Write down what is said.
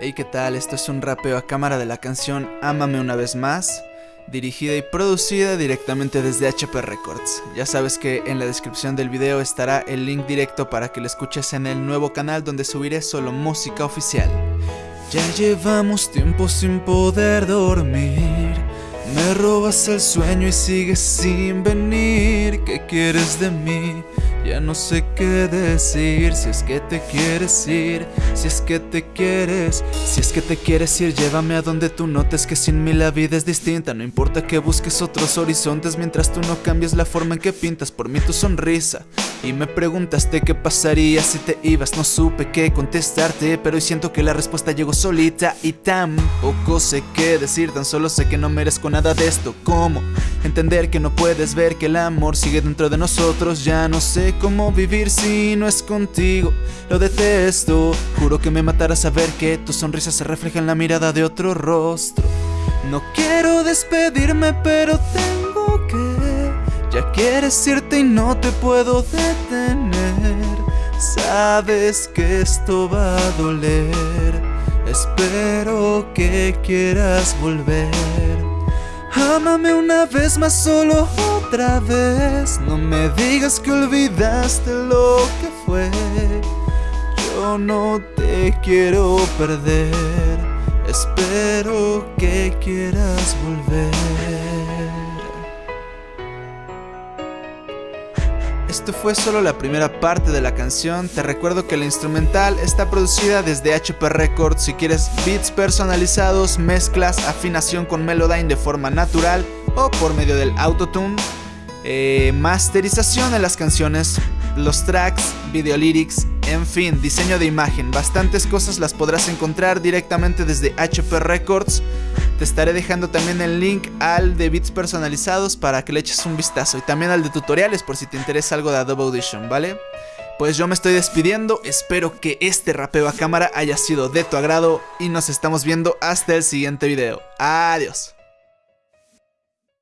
Hey, ¿qué tal? Esto es un rapeo a cámara de la canción Ámame una vez más, dirigida y producida directamente desde HP Records. Ya sabes que en la descripción del video estará el link directo para que lo escuches en el nuevo canal donde subiré solo música oficial. Ya llevamos tiempo sin poder dormir. Me robas el sueño y sigues sin venir. ¿Qué quieres de mí? Ya no sé qué decir, si es que te quieres ir, si es que te quieres, si es que te quieres ir, llévame a donde tú notes que sin mí la vida es distinta, no importa que busques otros horizontes mientras tú no cambies la forma en que pintas por mí tu sonrisa. Y me preguntaste qué pasaría si te ibas, no supe qué contestarte, pero hoy siento que la respuesta llegó solita y tampoco sé qué decir, tan solo sé que no merezco nada de esto, ¿cómo? Entender que no puedes ver que el amor sigue dentro de nosotros, ya no sé cómo vivir si no es contigo. Lo detesto, juro que me matará saber que tu sonrisa se refleja en la mirada de otro rostro. No quiero despedirme, pero tengo que. Ya quieres irte y no te puedo detener. Sabes que esto va a doler. Espero que quieras volver. Ámame una vez más solo otra vez. No me digas que olvidaste lo que fue. Yo no te quiero perder. Espero que quieras volver Esto fue solo la primera parte de la canción, te recuerdo que la instrumental está producida desde HP Records, si quieres beats personalizados, mezclas, afinación con Melodyne de forma natural o por medio del autotune, eh, masterización de las canciones, los tracks, video lyrics, en fin, diseño de imagen, bastantes cosas las podrás encontrar directamente desde HP Records. Te estaré dejando también el link al de beats personalizados para que le eches un vistazo y también al de tutoriales por si te interesa algo de Adobe Audition, ¿vale? Pues yo me estoy despidiendo, espero que este rapeo a cámara haya sido de tu agrado y nos estamos viendo hasta el siguiente video. Adiós.